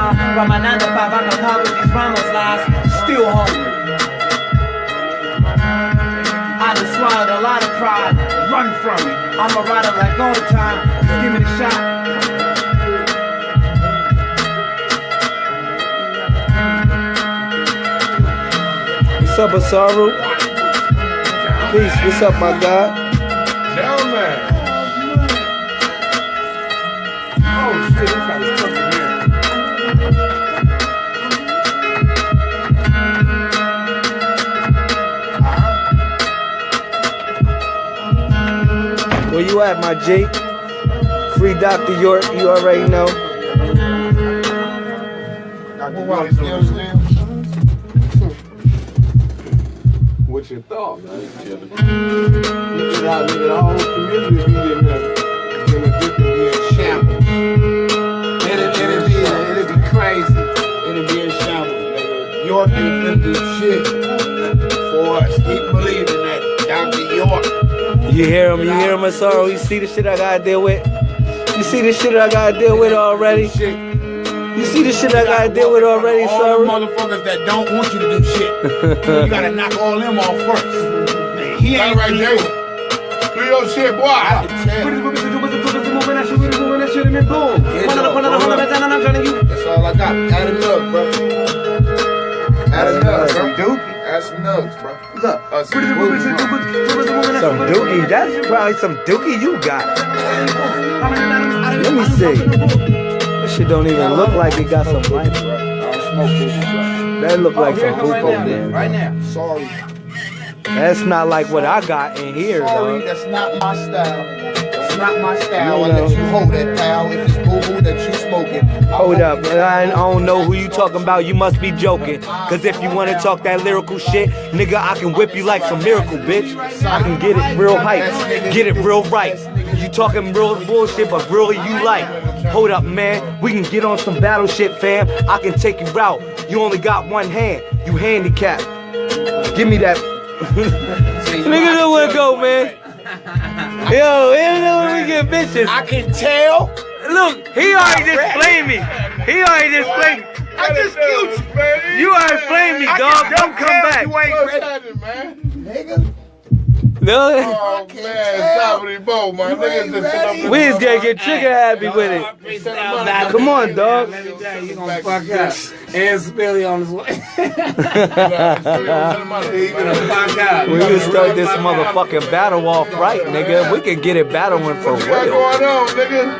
around. By my 9 to 5, I can pop with these rhymes lies. Still hungry. I done swallowed a lot of pride. Run from it. I'm a rider like all the time. Just give me the shot. What's up, Asaru? Peace. What's up, my guy? Down man. Where you at, my G? Free Dr. York, you already know. What's your thought, man? You get out, the whole community different, be crazy. Shit for us. Keep believing that. Dr. York. You hear him? You hear him, Asaru? You see the shit I gotta deal with? You see the shit I gotta deal with already? You see the shit I gotta deal with already, All the motherfuckers that don't want you to do shit. you gotta knock all them off first. He ain't right there. Do your shit, boy. I can tell. That's all I got. Add a nug, bro. Add a nug, bro. Dookie. Add some nugs, bro. Look. Uh, some booze, bro. Some dookie. That's probably some dookie you got. Let me see. This shit don't even look like it got some life. Bro, I don't smoke this, bro. That look like some it come right hookah, now. man. Right now. Sorry. That's not like what I got in here, Sorry, though. that's not my style. Not my style. You let you hold that pal. If it's boo boo that you smoking. Hold up, it. I don't know who you talking about. You must be joking. Cause if you wanna talk that lyrical shit, nigga, I can whip you like some miracle, bitch. I can get it real hype, get it real right. You talking real bullshit, but really you like. Hold up, man. We can get on some battleship, fam. I can take you out. You only got one hand. You handicapped. Give me that. nigga know where to go, man. Yo, he don't know where we get bitches. I can tell. Look, he already just blamed me. He already just blamed me. I just killed you. You already blamed me, dog. Don't come back. You ain't What's ready. happening, man? Nigga. No, Oh man, Sabri Bo, man. Niggas just sit up in we just gotta get trigger happy with it. Nah, Come on, dog. Let me tell you, you gonna fuck up. And Spilly on his way. He gonna fuck up. We can start this motherfucking battle off right, nigga. We can get it battling for What's real. going on, nigga?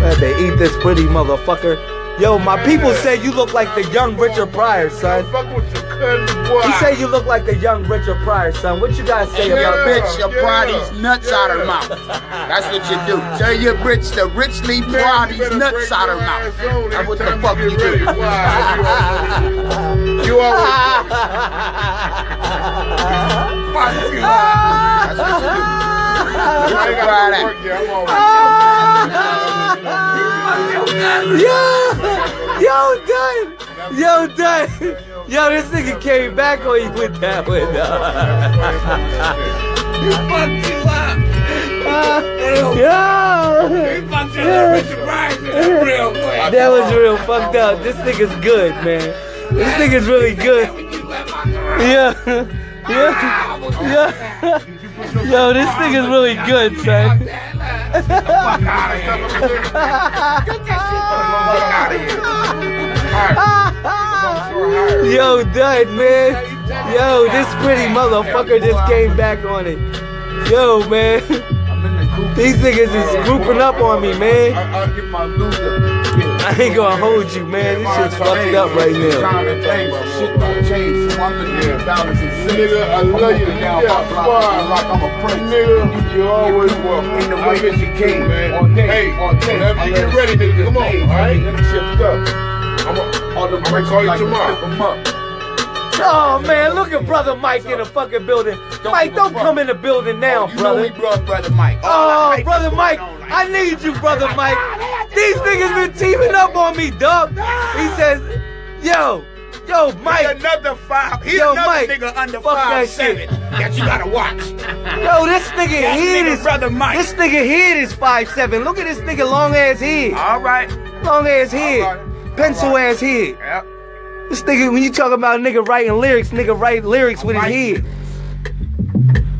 Man, they eat this pretty motherfucker. Yo, my people say you look like the young Richard Pryor, son. Fuck with your cousin, boy. He say you look like the young Richard Pryor, son. What you guys say Tell about your that? bitch you pry these nuts out her mouth. That's what you do. Tell your bitch to richly pry these nuts out her mouth. That's what the fuck you do. You always That's what you do. I Richly ain't got to work yet. I'm always. Yo, yo, done. Yo, done. Yo, this nigga came back on you with that one. He fucked you up. Uh, yo, He fucked you up. Richard Pryor real quick. that was real fucked up. This nigga's good, man. This nigga's really good. Yeah, yeah, yeah. Yo, this nigga's really good, son. Yo, done, man. Yo, this pretty motherfucker just came back on it. Yo, man. These niggas is grouping up on me, man. I, I'll get my loser. I ain't gonna hold you, man. This shit's fucked up right now. Time to change. Shit don't change. So I'm gonna get down. Nigga, I love you. Down Yeah, my block, fine. like I'm a prince. Nigga, you always welcome. In the I way that you came, man. all day, hey, all day. whenever you get ready, nigga, come on, all right? Let me shift up. I'm I'm gonna call you tomorrow. Oh man, look at brother Mike in the fucking building. Mike, don't come in the building oh, now, You know we brought brother Mike. Oh, oh the brother Mike, on right I need you, brother oh Mike. These niggas been teaming up on me, dog. He says, yo, yo, He Mike, another five. He Yo, another Mike, nigga under fuck five that shit. seven that you gotta watch. yo, this nigga That head nigga is, brother Mike. this nigga head is five seven. Look at this nigga long ass head, All right. long ass head. Right. pencil ass head. Yep. This nigga, when you talk about nigga writing lyrics, nigga write lyrics with his Right. head.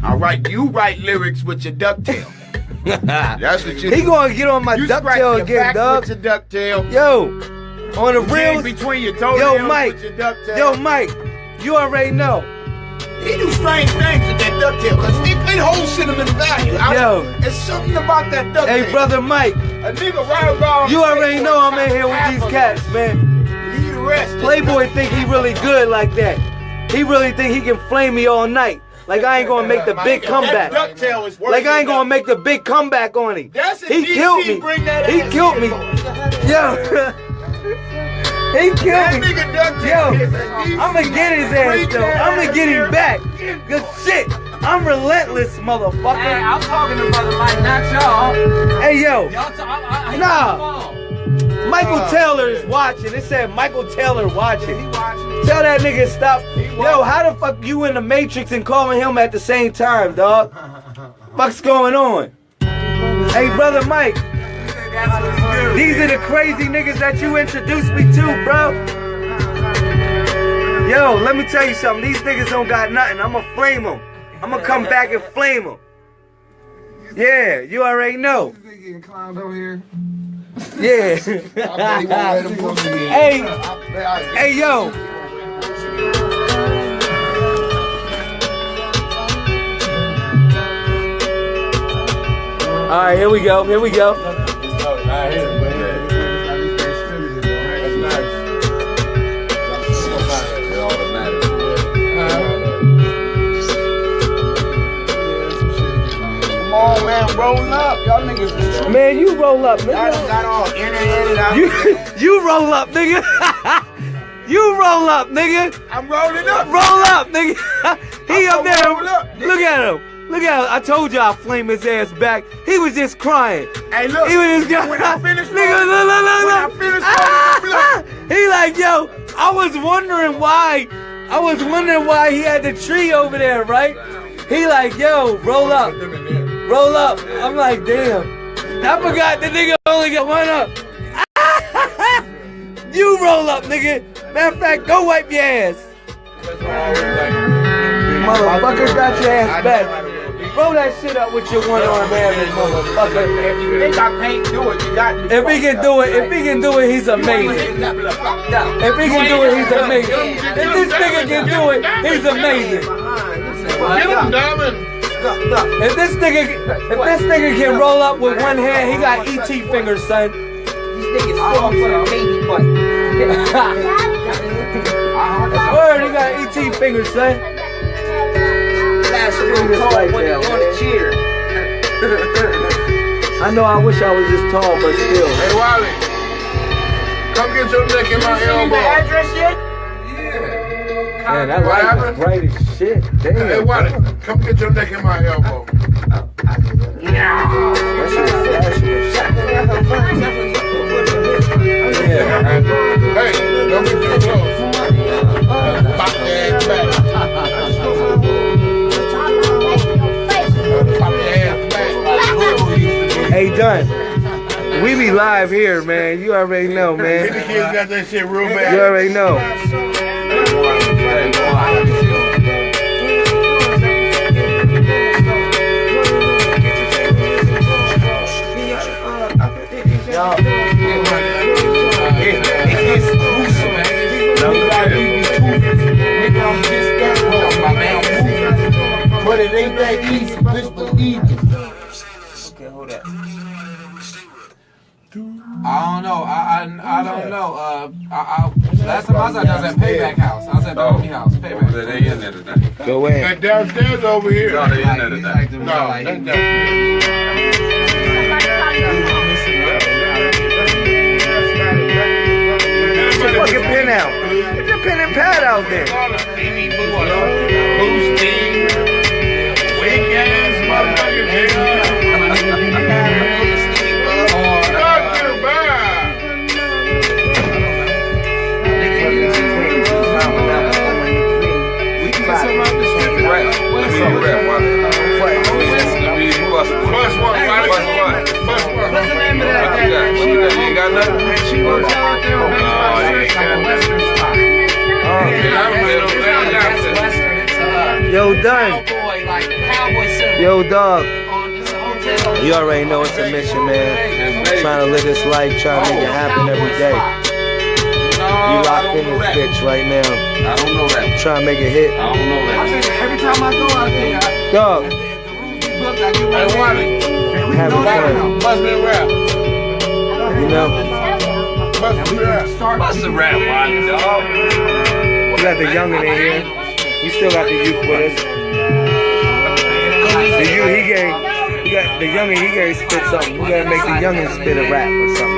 All right, you write lyrics with your ducktail. That's what you do. He gonna get on my ducktail again, dog. with your ducktail. Yo, on the reels, between your toenails yo, Mike, with your ducktail. yo, Mike, you already know. He do strange things with that ducktail because it, it holds sentimental value. I, Yo. It's something about that ducktail. Hey, brother Mike, A nigga ride around. you already know I'm in here with these cats, man. Leave the rest. Playboy think he really good like that. He really think he can flame me all night. Like I ain't gonna make the big comeback. That ducktail is worth Like I ain't gonna make the big comeback on him. That's it. He killed me. He killed me. boy. Yo. He killed me. Yo, is a DC. I'ma get his ass though. I'ma get him back. Good shit. I'm relentless, Hey, motherfucker. I'm talking to Brother Mike, not y'all. Hey yo, Y'all talk, I, I, I Nah. Michael oh, Taylor is watching. It said Michael Taylor watching. Tell that nigga stop. Yo, how the fuck you in the Matrix and calling him at the same time, dog? Fuck's going on? Hey, brother Mike, these are the crazy niggas that you introduced me to, bro. Yo, let me tell you something. These niggas don't got nothing. I'ma flame them. I'ma come back and flame them. Yeah, you already know. Nigga getting clowned over here. Yeah. I bet he won't let him go again. hey, I bet I- hey, yo. All right, here we go. Here we go. On, man, roll up. Y'all niggas, Man, you roll up, nigga. y'all got all internet out You, there. you roll up, nigga. you roll up, nigga. I'm rolling up. Roll up, nigga. he I'm up there. up. Look at him. Look at him. I told you I'd flame his ass back. He was just crying. Hey, look. He was just When I finish nigga, rolling- look, look, look, when I look. Ah! rolling, he like, yo, I was wondering why. I was wondering why he had the tree over there, right? He like, yo, roll up, roll up. I'm like, damn. I forgot the nigga only got one up. you roll up, nigga. Matter of fact, go wipe your ass. Motherfucker got your ass back. Roll that shit up with your one arm average, motherfucker. If I can't do it, you got to. If he can do it, if he can do it, he's amazing. If he can do it, he's amazing. If this nigga can do it, he's amazing. Get him, Diamond. If this nigga, if this nigga can roll up with one hand, he got ET fingers, son. Word, he got ET fingers, son. I know I wish I was this tall, but still. Hey, Wally. Come get your neck in my elbow. the address yet? Yeah. Man, that What light is bright as shit. Damn. Hey, Wally. Come get your neck in my elbow. That shit is flashy. Yeah. Hey, don't get too close. Pop your ass back. Pop your ass back. Hey, done. We be live here, man. You already know, The man. kids got that shit real You already know. It ain't that easy. Just believe me. I don't know. I I, I don't know. Uh, I, I, last time I was at, I was at Payback House. I was at the Omni House. Payback. They in there today. Go in. That downstairs over here. No, they in there today. No, that's downstairs. Get your fucking pen out. Get your pen and pad out there. Yo, done. Yo, dog. You already know it's a mission, man. Trying to live this life, trying to make it happen every day. You locked in this bitch right now. I don't know that. Trying to make it hit. I don't know I that. think every time I go out there, I, Dog, at the, at the room be booked, I get Hey, one Wally, in. having fun. must be rap. You know, Must be rap. Start What's the rap, Wally, dog? we got the youngin in here. We still got the youth with us. The youth, he gave, we got the youngin, he gave spit something. We gotta make the youngin spit a rap or something.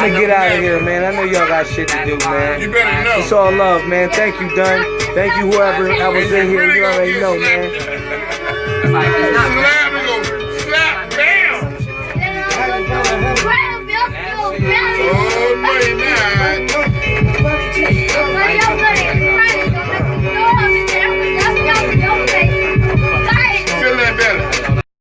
I'm gonna get out of here, man. I know y'all got shit to do, man. You better know. It's all love, man. Thank you, Dunn. Thank you, whoever I was in here. You already know, man. Slap, slap, bam. Oh my God.